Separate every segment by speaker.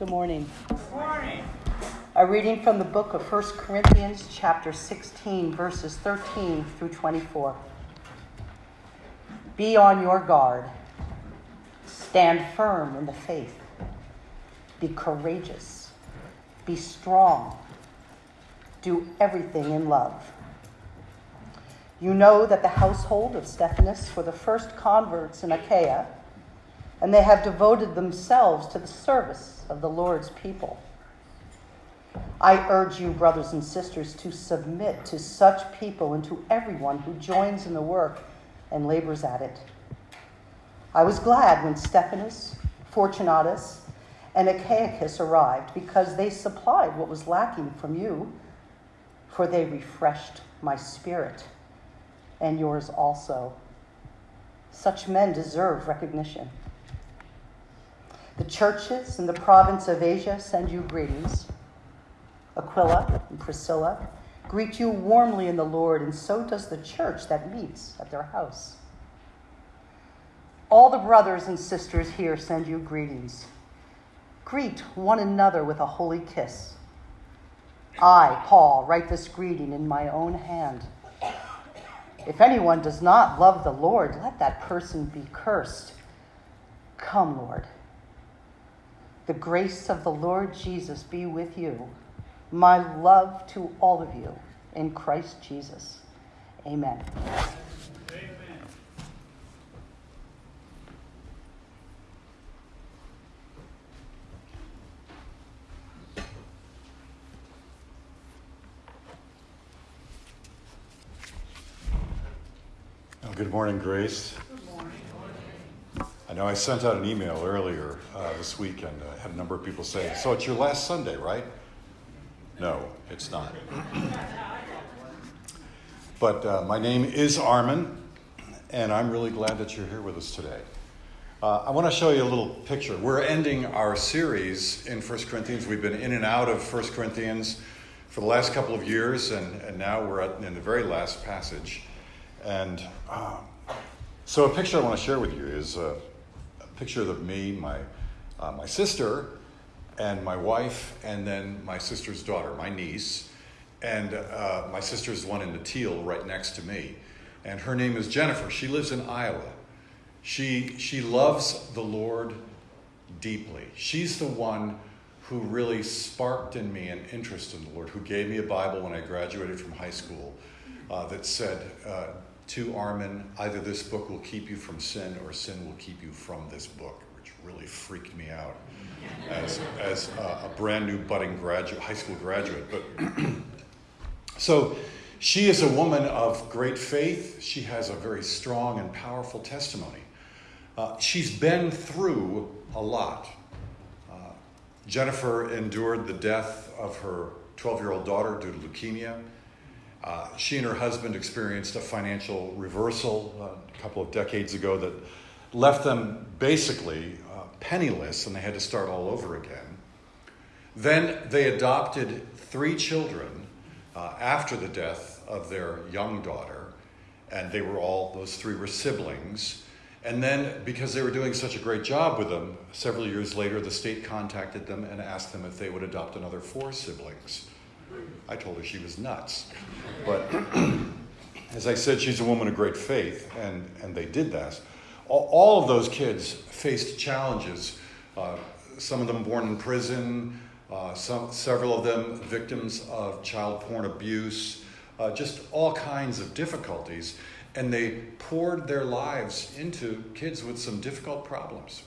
Speaker 1: Good morning. Good morning. A reading from the book of 1 Corinthians, chapter 16, verses 13 through 24. Be on your guard. Stand firm in the faith. Be courageous. Be strong. Do everything in love. You know that the household of Stephanus were the first converts in Achaia, and they have devoted themselves to the service of the Lord's people. I urge you, brothers and sisters, to submit to such people and to everyone who joins in the work and labors at it. I was glad when Stephanus, Fortunatus, and Achaicus arrived because they supplied what was lacking from you, for they refreshed my spirit and yours also. Such men deserve recognition. The churches in the province of Asia send you greetings. Aquila and Priscilla greet you warmly in the Lord, and so does the church that meets at their house. All the brothers and sisters here send you greetings. Greet one another with a holy kiss. I, Paul, write this greeting in my own hand. If anyone does not love the Lord, let that person be cursed. Come, Lord. The grace of the Lord Jesus be with you. My love to all of you in Christ Jesus. Amen.
Speaker 2: Good morning, Grace. I know I sent out an email earlier uh, this week and uh, had a number of people say, So it's your last Sunday, right? No, it's not. but uh, my name is Armin, and I'm really glad that you're here with us today. Uh, I want to show you a little picture. We're ending our series in 1 Corinthians. We've been in and out of 1 Corinthians for the last couple of years, and, and now we're at, in the very last passage. And um, so, a picture I want to share with you is a picture of me, my, uh, my sister, and my wife, and then my sister's daughter, my niece. And uh, my sister's one in the teal right next to me. And her name is Jennifer. She lives in Iowa. She, she loves the Lord deeply. She's the one who really sparked in me an interest in the Lord, who gave me a Bible when I graduated from high school uh, that said, uh, to Armin, either this book will keep you from sin or sin will keep you from this book, which really freaked me out as, as a, a brand new budding graduate, high school graduate. But so she is a woman of great faith. She has a very strong and powerful testimony. Uh, she's been through a lot. Uh, Jennifer endured the death of her 12 year old daughter due to leukemia. Uh, she and her husband experienced a financial reversal uh, a couple of decades ago that left them basically uh, penniless and they had to start all over again. Then they adopted three children uh, after the death of their young daughter, and they were all, those three were siblings. And then, because they were doing such a great job with them, several years later, the state contacted them and asked them if they would adopt another four siblings. I told her she was nuts. But as I said, she's a woman of great faith, and, and they did that. All, all of those kids faced challenges. Uh, some of them born in prison, uh, some, several of them victims of child porn abuse, uh, just all kinds of difficulties. And they poured their lives into kids with some difficult problems.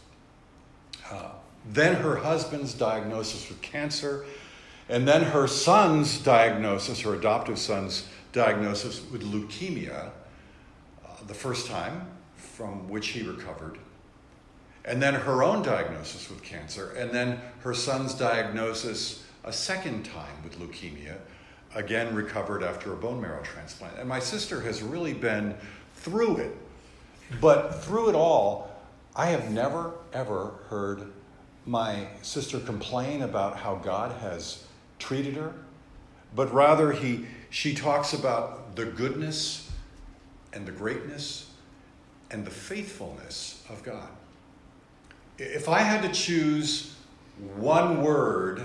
Speaker 2: Uh, then her husband's diagnosis with cancer and then her son's diagnosis, her adoptive son's diagnosis with leukemia, uh, the first time from which he recovered. And then her own diagnosis with cancer. And then her son's diagnosis a second time with leukemia, again recovered after a bone marrow transplant. And my sister has really been through it. But through it all, I have never, ever heard my sister complain about how God has treated her, but rather he, she talks about the goodness and the greatness and the faithfulness of God. If I had to choose one word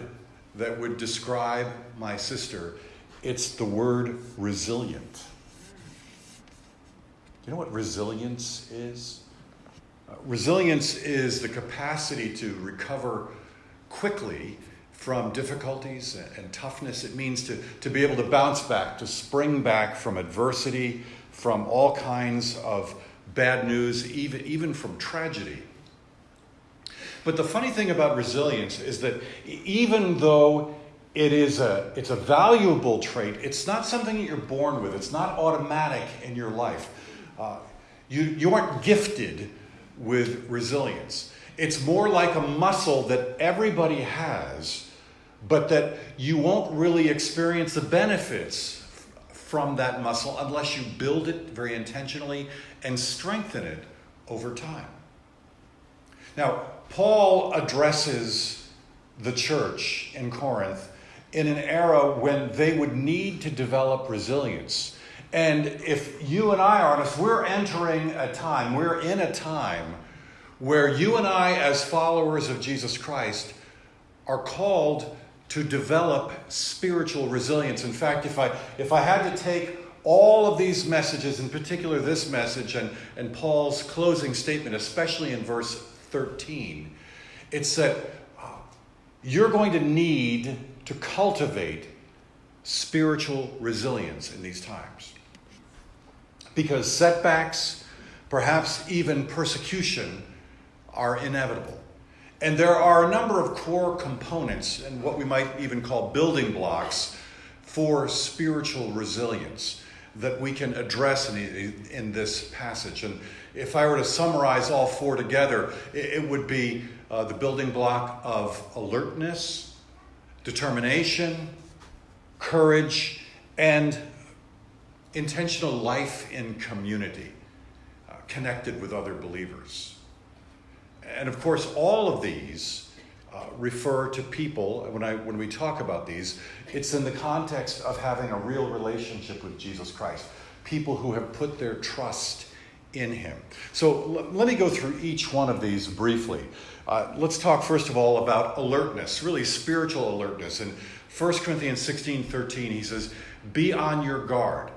Speaker 2: that would describe my sister, it's the word resilient. You know what resilience is? Uh, resilience is the capacity to recover quickly from difficulties and, toughness. It means to, to be able to bounce back, to spring back from adversity, from all kinds of bad news, even, even from tragedy. But the funny thing about resilience is that even though it is a, it's a valuable trait, it's not something that you're born with, it's not automatic in your life. Uh, you, you aren't gifted with resilience. It's more like a muscle that everybody has, but that you won't really experience the benefits from that muscle unless you build it very intentionally and strengthen it over time. Now, Paul addresses the church in Corinth in an era when they would need to develop resilience. And if you and I are honest, we're entering a time, we're in a time where you and I, as followers of Jesus Christ, are called to develop spiritual resilience. In fact, if I, if I had to take all of these messages, in particular this message and, and Paul's closing statement, especially in verse 13, it's that uh, you're going to need to cultivate spiritual resilience in these times. Because setbacks, perhaps even persecution, are inevitable. And there are a number of core components and what we might even call building blocks for spiritual resilience that we can address in, in this passage. And if I were to summarize all four together, it, it would be uh, the building block of alertness, determination, courage, and intentional life in community, uh, connected with other believers. And of course, all of these uh, refer to people. When, I, when we talk about these, it's in the context of having a real relationship with Jesus Christ, people who have put their trust in Him. So l- let me go through each one of these briefly. Uh, let's talk first of all about alertness, really spiritual alertness. In 1 Corinthians 16 13, he says, Be on your guard.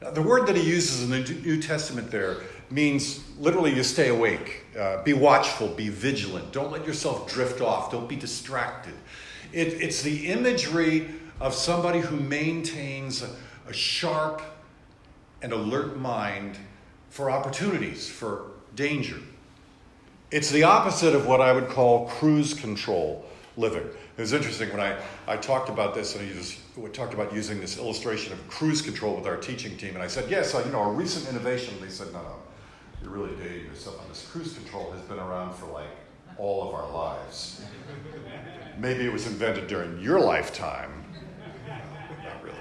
Speaker 2: Now, the word that he uses in the New Testament there means literally you stay awake, uh, be watchful, be vigilant. Don't let yourself drift off, don't be distracted. It, it's the imagery of somebody who maintains a, a sharp and alert mind for opportunities, for danger. It's the opposite of what I would call cruise control living. It was interesting when I, I talked about this and just we talked about using this illustration of cruise control with our teaching team. And I said, yes, uh, you know, a recent innovation. They said, no, no, you're really dating yourself on this. Cruise control has been around for like all of our lives. Maybe it was invented during your lifetime. Not really.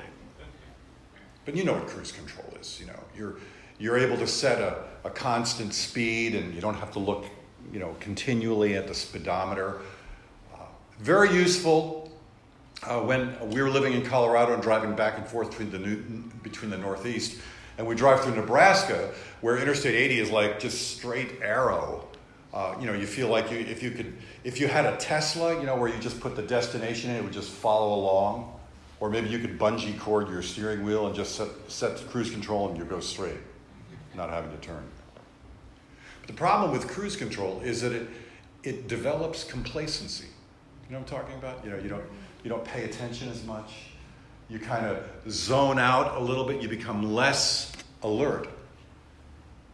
Speaker 2: But you know what cruise control is. You know, you're, you're able to set a, a constant speed and you don't have to look, you know, continually at the speedometer. Uh, very useful uh, when we were living in Colorado and driving back and forth between the, new, between the Northeast and we drive through Nebraska, where Interstate 80 is like just straight arrow. Uh, you know, you feel like you, if you could, if you had a Tesla, you know, where you just put the destination in, it would just follow along. Or maybe you could bungee cord your steering wheel and just set, set cruise control and you go straight, not having to turn. But the problem with cruise control is that it, it develops complacency. You know what I'm talking about? You know, you don't, you don't pay attention as much you kind of zone out a little bit, you become less alert.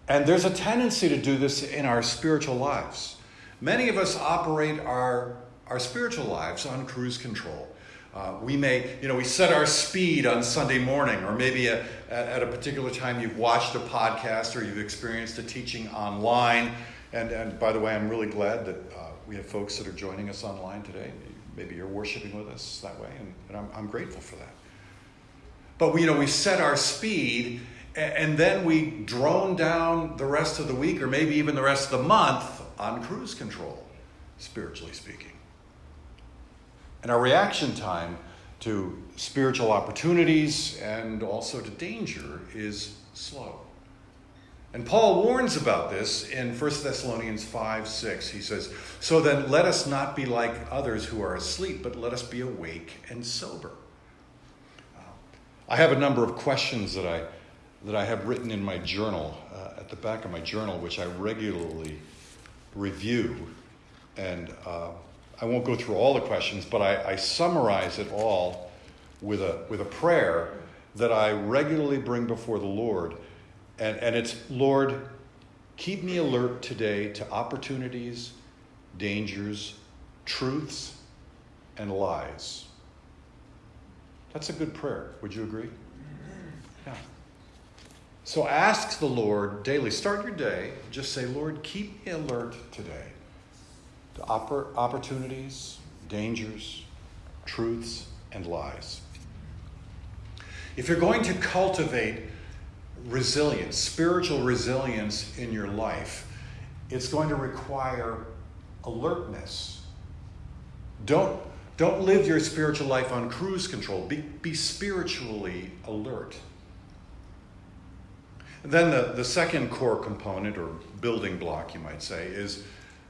Speaker 2: And there's a tendency to do this in our spiritual lives. Many of us operate our, our spiritual lives on cruise control. Uh, we may, you know, we set our speed on Sunday morning, or maybe a, at a particular time you've watched a podcast or you've experienced a teaching online. And, and by the way, I'm really glad that uh, we have folks that are joining us online today. Maybe you're worshiping with us that way, and, and I'm, I'm grateful for that. But we, you know, we set our speed and then we drone down the rest of the week or maybe even the rest of the month on cruise control, spiritually speaking. And our reaction time to spiritual opportunities and also to danger is slow. And Paul warns about this in 1 Thessalonians 5 6. He says, So then let us not be like others who are asleep, but let us be awake and sober. I have a number of questions that I, that I have written in my journal, uh, at the back of my journal, which I regularly review. And uh, I won't go through all the questions, but I, I summarize it all with a, with a prayer that I regularly bring before the Lord. And, and it's, Lord, keep me alert today to opportunities, dangers, truths, and lies. That's a good prayer. Would you agree? Yeah. So ask the Lord daily. Start your day. Just say, Lord, keep me alert today to oppor- opportunities, dangers, truths, and lies. If you're going to cultivate resilience, spiritual resilience in your life, it's going to require alertness. Don't, don't live your spiritual life on cruise control. Be, be spiritually alert. And then the, the second core component, or building block, you might say, is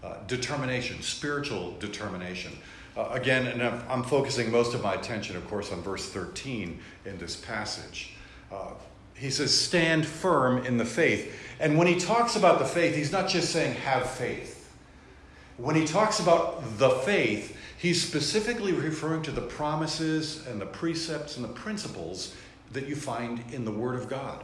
Speaker 2: uh, determination, spiritual determination. Uh, again, and I'm, I'm, focusing most of my attention, of course, on verse 13 in this passage. Uh, he says, Stand firm in the faith. And when he talks about the faith, he's not just saying have faith. When he talks about the faith, he's specifically referring to the promises and the precepts and the principles that you find in the Word of God.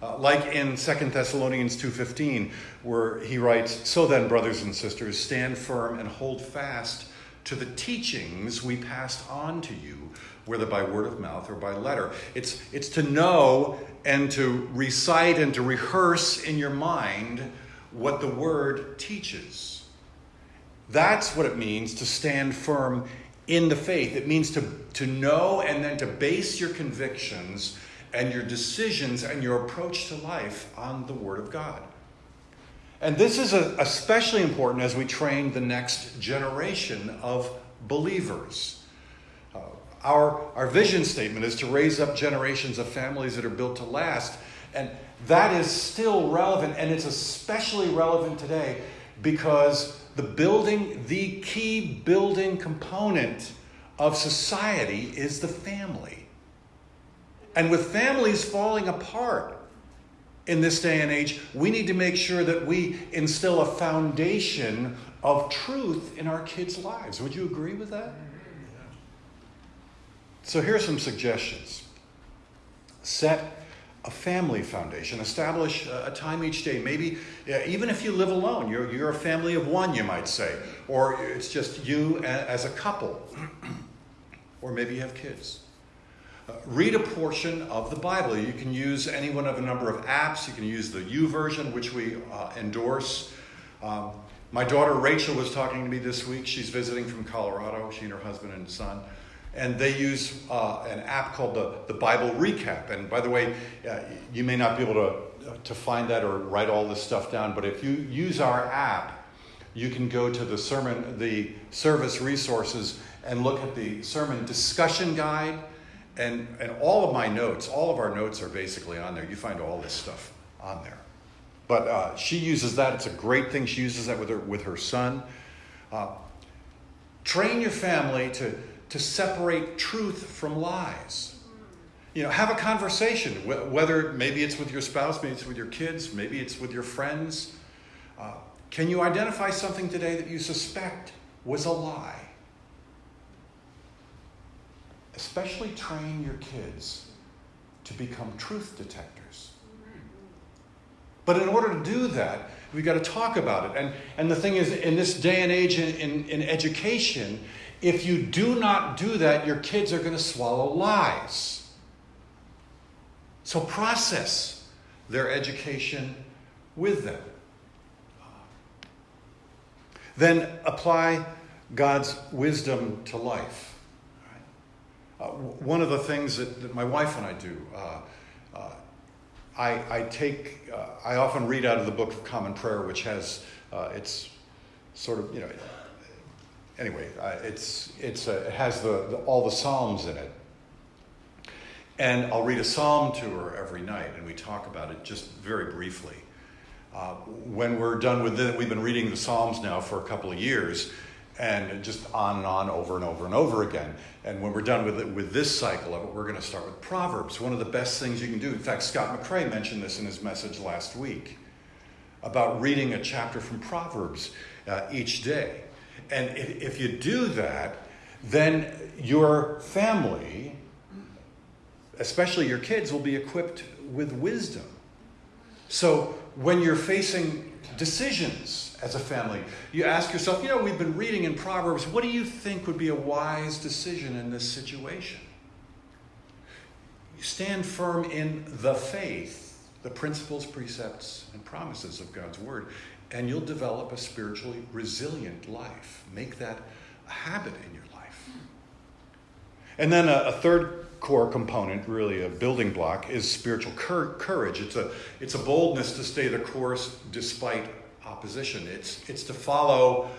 Speaker 2: Uh, like in 2 Thessalonians 2:15 where he writes, "So then, brothers and sisters, stand firm and hold fast to the teachings we passed on to you, whether by word of mouth or by letter. It's, it's to know and to recite and to rehearse in your mind what the word teaches. That's what it means to stand firm in the faith. It means to, to know and then to base your convictions and your decisions and your approach to life on the Word of God. And this is a, especially important as we train the next generation of believers. Uh, our, our vision statement is to raise up generations of families that are built to last. And that is still relevant, and it's especially relevant today because the building, the key building component of society is the family. And with families falling apart, in this day and age, we need to make sure that we instill a foundation of truth in our kids' lives. Would you agree with that? So here are some suggestions. Set a family foundation. Establish a time each day. Maybe even if you live alone, you're, you're a family of one, you might say, or it's just you as a couple, or maybe you have kids. Uh, read a portion of the Bible. You can use any one of a number of apps. You can use the YouVersion, which we uh, endorse. Um, my daughter Rachel was talking to me this week. She's visiting from Colorado, she and her husband and son. And they use uh, an app called the, the Bible Recap. And by the way, uh, you may not be able to, uh, to find that or write all this stuff down, but if you use our app, you can go to the sermon, the service resources, and look at the sermon discussion guide and, and all of my notes, all of our notes are basically on there. You find all this stuff on there. But uh, she uses that. It's a great thing. She uses that with her, with her son. Uh, train your family to, to separate truth from lies. You know, have a conversation, whether maybe it's with your spouse, maybe it's with your kids, maybe it's with your friends. Uh, can you identify something today that you suspect was a lie? especially train your kids to become truth detectors. But in order to do that, we've got to talk about it. And, and the thing is, in this day and age in, in, in education, if you do not do that, your kids are going to swallow lies. So process their education with them. Then apply God's wisdom to life. Uh, one of the things that, that, my wife and I do, uh, uh, I, I, take, uh, I often read out of the Book of Common Prayer, which has, uh, it's sort of, you know, anyway, uh, it's, it's, it has the, the, all the Psalms in it. And I'll read a psalm to her every night, and we talk about it just very briefly. Uh, when we're done with it, we've been reading the Psalms now for a couple of years, and just on and on, over and over and over again. And when we're done with it, with this cycle of it, we're going to start with Proverbs. One of the best things you can do. In fact, Scott McCrae mentioned this in his message last week about reading a chapter from Proverbs uh, each day. And if you do that, then your family, especially your kids, will be equipped with wisdom. So when you're facing decisions as a family, you ask yourself, you know, we've been reading in Proverbs, what do you think would be a wise decision in this situation? Stand firm in the faith, the principles, precepts, and promises of God's Word, and you'll develop a spiritually resilient life. Make that a habit in your life. And then a, a third core component, really a building block, is spiritual cur- courage. It's a, it's a boldness to stay the course despite opposition. It's, it's to follow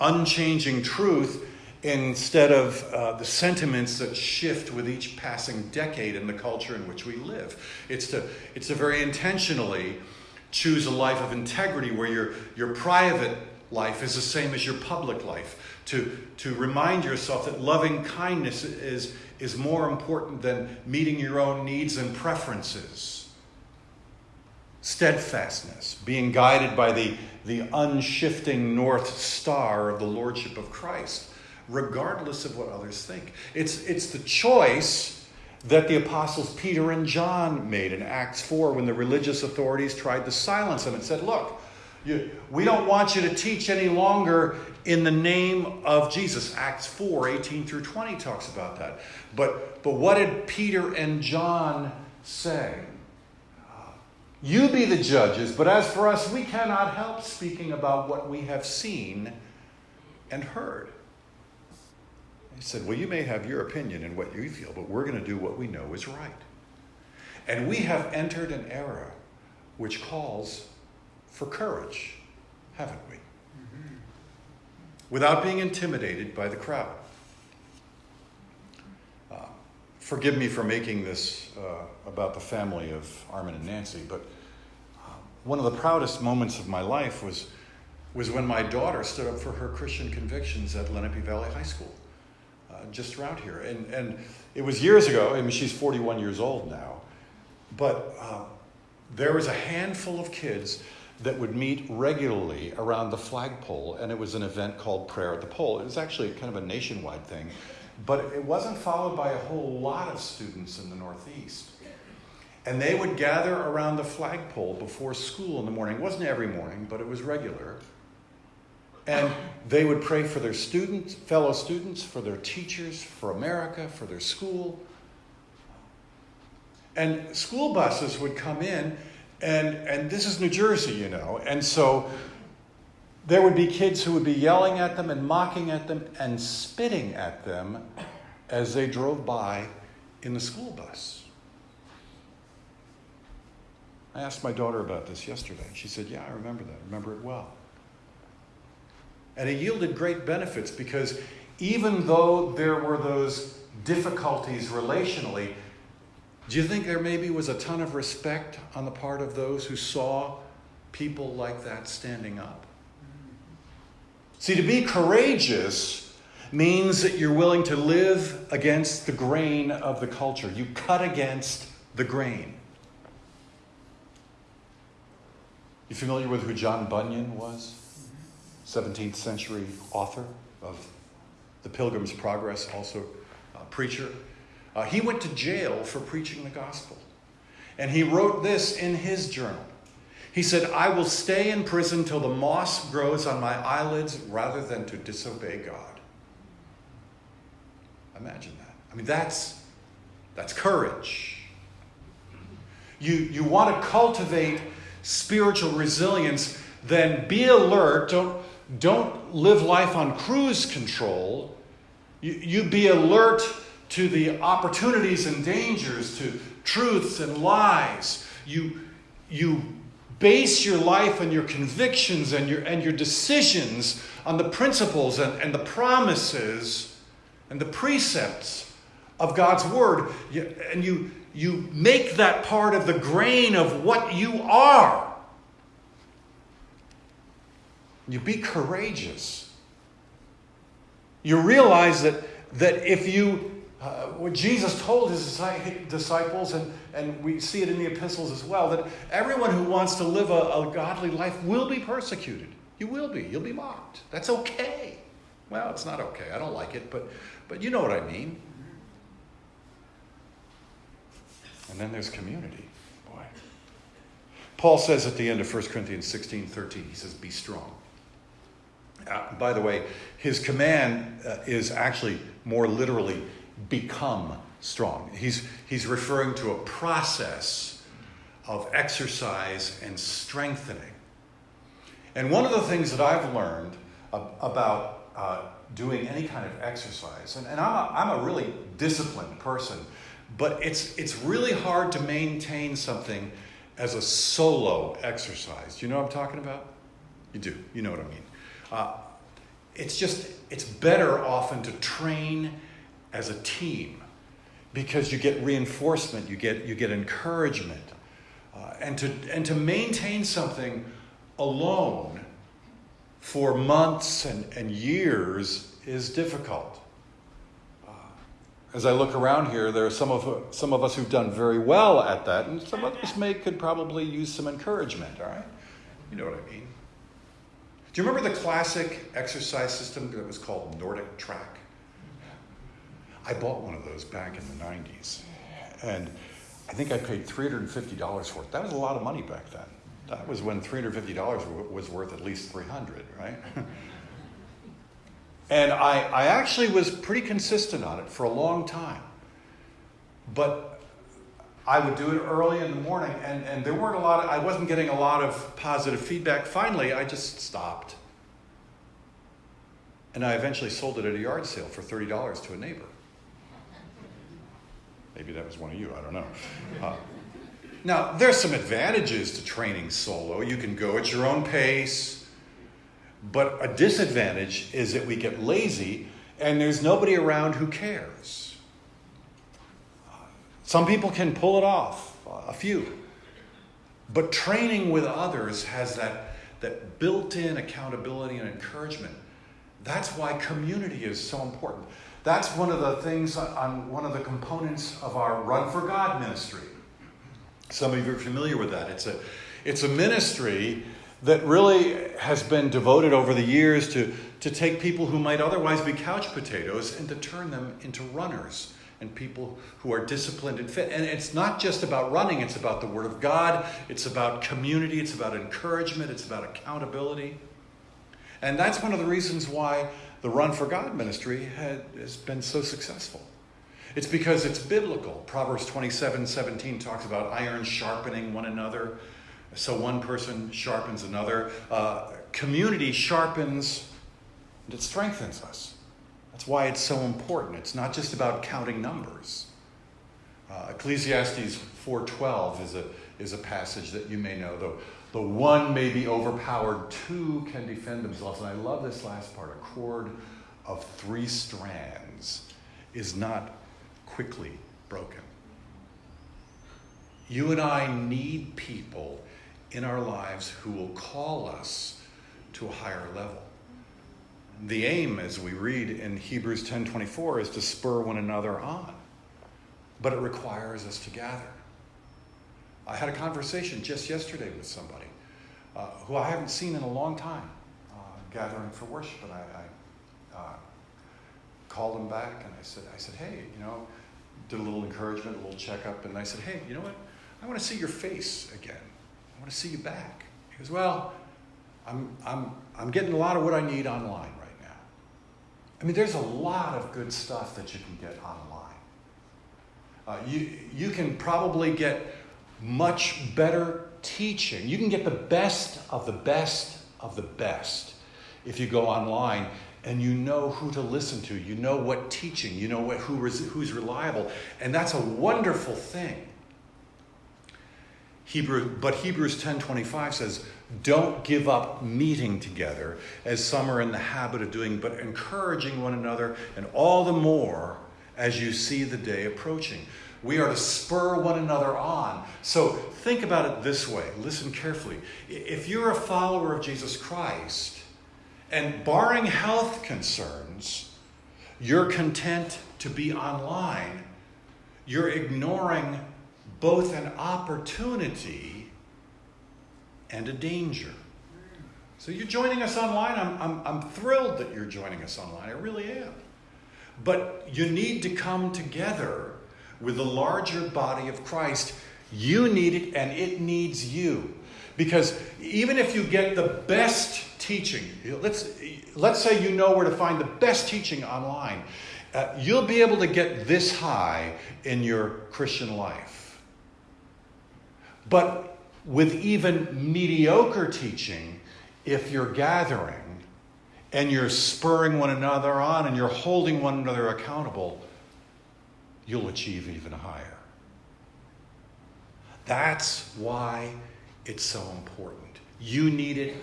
Speaker 2: unchanging truth instead of uh, the sentiments that shift with each passing decade in the culture in which we live. It's to, it's to very intentionally choose a life of integrity where your, your private life is the same as your public life. To, to remind yourself that loving kindness is, is more important than meeting your own needs and preferences. Steadfastness, being guided by the, the unshifting North Star of the Lordship of Christ, regardless of what others think. It's, it's the choice that the apostles Peter and John made in Acts 4 when the religious authorities tried to silence them and said, Look, you, we don't want you to teach any longer in the name of Jesus. Acts 4 18 through 20 talks about that. But, but what did Peter and John say? You be the judges, but as for us, we cannot help speaking about what we have seen and heard. He said, Well, you may have your opinion and what you feel, but we're going to do what we know is right. And we have entered an era which calls for courage, haven't we? Mm-hmm. Without being intimidated by the crowd. Uh, forgive me for making this uh, about the family of Armin and Nancy, but uh, one of the proudest moments of my life was, was when my daughter stood up for her Christian convictions at Lenape Valley High School, just around here. And, and it was years ago, I mean, she's 41 years old now, but uh, there was a handful of kids that would meet regularly around the flagpole, and it was an event called Prayer at the Pole. It was actually kind of a nationwide thing, but it wasn't followed by a whole lot of students in the Northeast. And they would gather around the flagpole before school in the morning. It wasn't every morning, but it was regular. And they would pray for their students, fellow students, for their teachers, for America, for their school. And school buses would come in and, and this is New Jersey, you know. And so there would be kids who would be yelling at them and mocking at them and spitting at them as they drove by in the school bus. I asked my daughter about this yesterday. She said, Yeah, I remember that. I remember it well. And it yielded great benefits because even though there were those difficulties relationally, do you think there maybe was a ton of respect on the part of those who saw people like that standing up? See, to be courageous means that you're willing to live against the grain of the culture. You cut against the grain. You familiar with who John Bunyan was? 17th century author of The Pilgrim's Progress, also a preacher. Uh, he went to jail for preaching the gospel. And he wrote this in his journal. He said, I will stay in prison till the moss grows on my eyelids rather than to disobey God. Imagine that. I mean, that's, that's courage. You, you want to cultivate spiritual resilience, then be alert. Don't, don't live life on cruise control. You, you be alert to the opportunities and dangers, to truths and lies. You, you base your life and your convictions and your, and your decisions on the principles and, and the promises and the precepts of God's Word. And you, you make that part of the grain of what you are. You be courageous. You realize that, that if you, uh, what Jesus told his disciples, and, and we see it in the epistles as well, that everyone who wants to live a, a godly life will be persecuted. You will be. You'll be mocked. That's okay. Well, it's not okay. I don't like it, but, but you know what I mean. And then there's community. Boy. Paul says at the end of 1 Corinthians 16 13, he says, Be strong. Uh, by the way, his command uh, is actually more literally become strong. He's, he's referring to a process of exercise and strengthening. And one of the things that I've learned about uh, doing any kind of exercise, and, and I'm, a, I'm a really disciplined person, but it's, it's really hard to maintain something as a solo exercise. Do you know what I'm talking about? You do. You know what I mean. Uh, it's just, it's better often to train as a team because you get reinforcement, you get, you get encouragement. Uh, and, to, and to maintain something alone for months and, and years is difficult. Uh, as I look around here, there are some of, some of us who've done very well at that, and some of us may could probably use some encouragement, all right? You know what I mean. Do you remember the classic exercise system that was called Nordic Track? I bought one of those back in the 90s. And I think I paid $350 for it. That was a lot of money back then. That was when $350 was worth at least 300, right? and I, I actually was pretty consistent on it for a long time. But I would do it early in the morning, and, and there weren't a lot of, I wasn't getting a lot of positive feedback. Finally, I just stopped. And I eventually sold it at a yard sale for $30 to a neighbor. Maybe that was one of you, I don't know. Uh, now, there's some advantages to training solo. You can go at your own pace, but a disadvantage is that we get lazy and there's nobody around who cares. Some people can pull it off, a few. But training with others has that, that built in accountability and encouragement. That's why community is so important. That's one of the things on one of the components of our Run for God ministry. Some of you are familiar with that. It's a, it's a ministry that really has been devoted over the years to, to take people who might otherwise be couch potatoes and to turn them into runners and people who are disciplined and fit. And it's not just about running, it's about the Word of God, it's about community, it's about encouragement, it's about accountability. And that's one of the reasons why the Run for God ministry had, has been so successful. It's because it's biblical. Proverbs 27 17 talks about iron sharpening one another. So one person sharpens another. Uh, community sharpens and it strengthens us. That's why it's so important. It's not just about counting numbers. Uh, Ecclesiastes 4.12 is a, is a passage that you may know. The, the one may be overpowered, two can defend themselves. And I love this last part. A cord of three strands is not quickly broken. You and I need people in our lives who will call us to a higher level. The aim, as we read in Hebrews 10:24, is to spur one another on. But it requires us to gather. I had a conversation just yesterday with somebody uh, who I haven't seen in a long time, uh, gathering for worship, and I, I uh, called him back and I said, I said, hey, you know, did a little encouragement, a little checkup, and I said, hey, you know what? I want to see your face again. I want to see you back. He goes, well, I'm, I'm, I'm getting a lot of what I need online. I mean, there's a lot of good stuff that you can get online. Uh, you, you can probably get much better teaching. You can get the best of the best of the best if you go online and you know who to listen to. You know what teaching, you know what, who, who's reliable. And that's a wonderful thing. Hebrew, but Hebrews 10:25 says, "Don't give up meeting together as some are in the habit of doing, but encouraging one another, and all the more as you see the day approaching." We are to spur one another on. So think about it this way. Listen carefully. If you're a follower of Jesus Christ, and barring health concerns, you're content to be online, you're ignoring both an opportunity and a danger. So you're joining us online. I'm, I'm, I'm thrilled that you're joining us online. I really am. But you need to come together with the larger body of Christ. You need it and it needs you. Because even if you get the best teaching, let's, let's say you know where to find the best teaching online, uh, you'll be able to get this high in your Christian life. But with even mediocre teaching, if you're gathering and you're spurring one another on and you're holding one another accountable, you'll achieve even higher. That's why it's so important. You need it,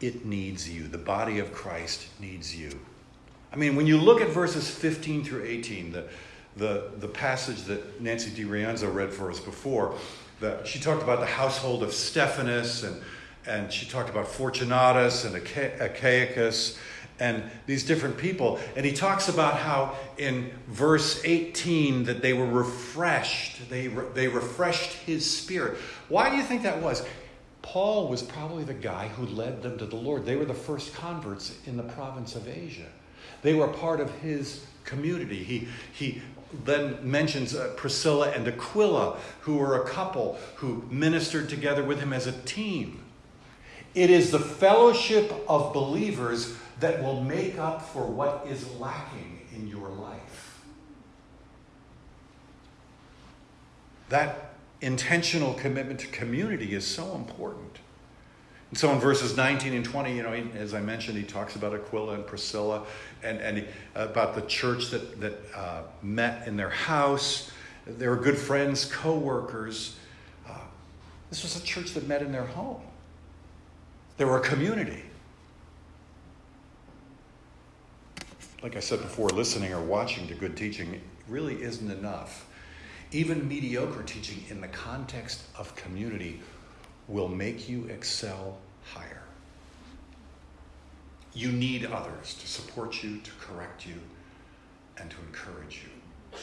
Speaker 2: it needs you. The body of Christ needs you. I mean, when you look at verses 15 through 18, the, the, the passage that Nancy DiRienzo read for us before, that she talked about the household of Stephanus, and and she talked about Fortunatus and Achaicus and these different people. And he talks about how in verse 18 that they were refreshed. They, re- they refreshed his spirit. Why do you think that was? Paul was probably the guy who led them to the Lord. They were the first converts in the province of Asia. They were part of his community. He, he then mentions uh, Priscilla and Aquila, who were a couple who ministered together with him as a team. It is the fellowship of believers that will make up for what is lacking in your life. That intentional commitment to community is so important. And so in verses 19 and 20, you know, he, as I mentioned, he talks about Aquila and Priscilla and, and he, about the church that, that uh, met in their house. They were good friends, co workers. Uh, this was a church that met in their home. They were a community. Like I said before, listening or watching to good teaching really isn't enough. Even mediocre teaching in the context of community will make you excel higher. You need others to support you, to correct you, and to encourage you.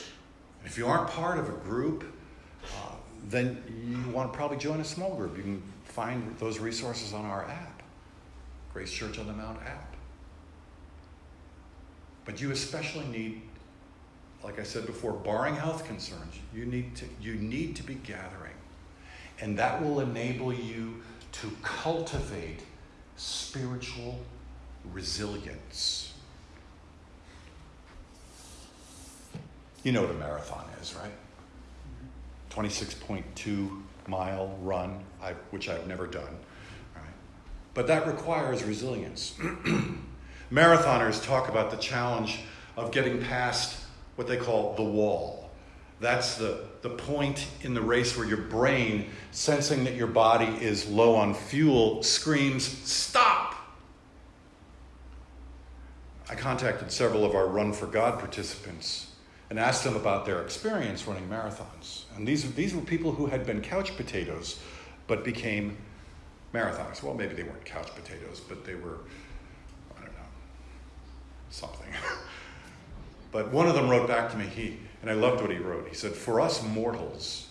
Speaker 2: And if you aren't part of a group, uh, then you want to probably join a small group. You can find those resources on our app, Grace Church on the Mount app. But you especially need, like I said before, barring health concerns, you need to, you need to be gathering. And that will enable you to cultivate spiritual resilience. You know what a marathon is, right? 26.2 mile run, I, which I've never done. Right? But that requires resilience. Marathoners talk about the challenge of getting past what they call the wall. That's the, the point in the race where your brain, sensing that your body is low on fuel, screams, Stop! I contacted several of our Run for God participants and asked them about their experience running marathons. And these, these were people who had been couch potatoes but became marathons. Well, maybe they weren't couch potatoes, but they were, I don't know, something. but one of them wrote back to me, he, and I loved what he wrote. He said, For us mortals,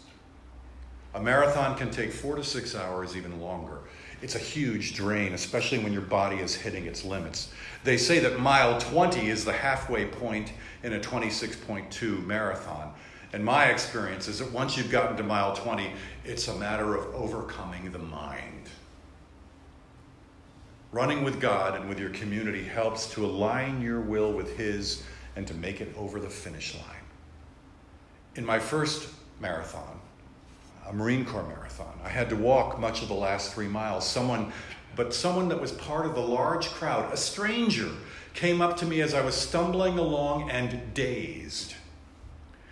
Speaker 2: a marathon can take four to six hours, even longer. It's a huge drain, especially when your body is hitting its limits. They say that mile 20 is the halfway point in a 26.2 marathon. And my experience is that once you've gotten to mile 20, it's a matter of overcoming the mind. Running with God and with your community helps to align your will with His and to make it over the finish line. In my first marathon, a Marine Corps marathon, I had to walk much of the last three miles. Someone, but someone that was part of the large crowd, a stranger, came up to me as I was stumbling along and dazed.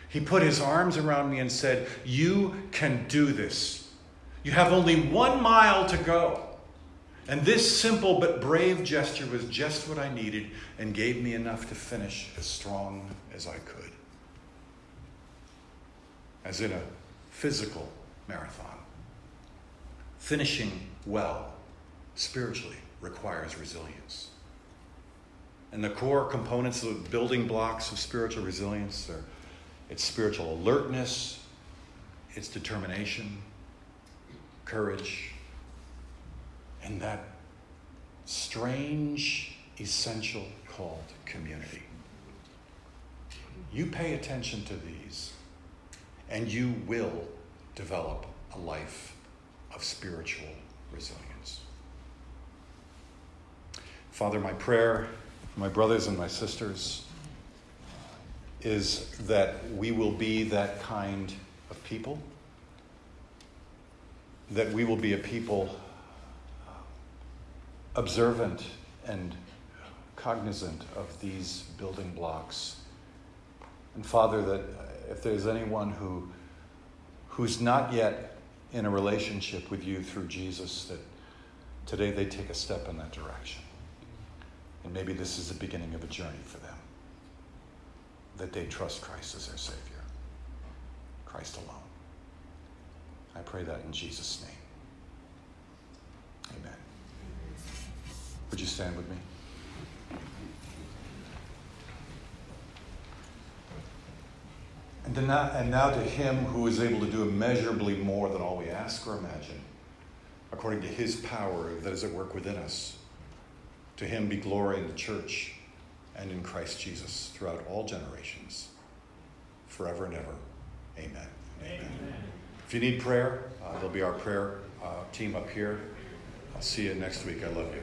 Speaker 2: He put his arms around me and said, You can do this. You have only one mile to go. And this simple but brave gesture was just what I needed and gave me enough to finish as strong as I could. as in a physical marathon. Finishing well spiritually requires resilience. And the core components of the building blocks of spiritual resilience are it's spiritual alertness, it's determination, courage, and that strange essential called community. You pay attention to these, and you will develop a life of spiritual resilience. Father, my prayer for my brothers and my sisters is that we will be that kind of people, that we will be a people observant and cognizant of these building blocks. And Father, that if there's anyone who who's not yet in a relationship with you through Jesus, that today they take a step in that direction. And maybe this is the beginning of a journey for them. That they trust Christ as their Savior. Christ alone. I pray that in Jesus' name. Amen. Would you stand with me? And, to now, and now to him who is able to do immeasurably more than all we ask or imagine, according to his power that is at work within us. To him be glory in the church and in Christ Jesus throughout all generations, forever and ever. Amen. Amen. Amen. If you need prayer, uh, there'll be our prayer uh, team up here. I'll see you next week. I love you.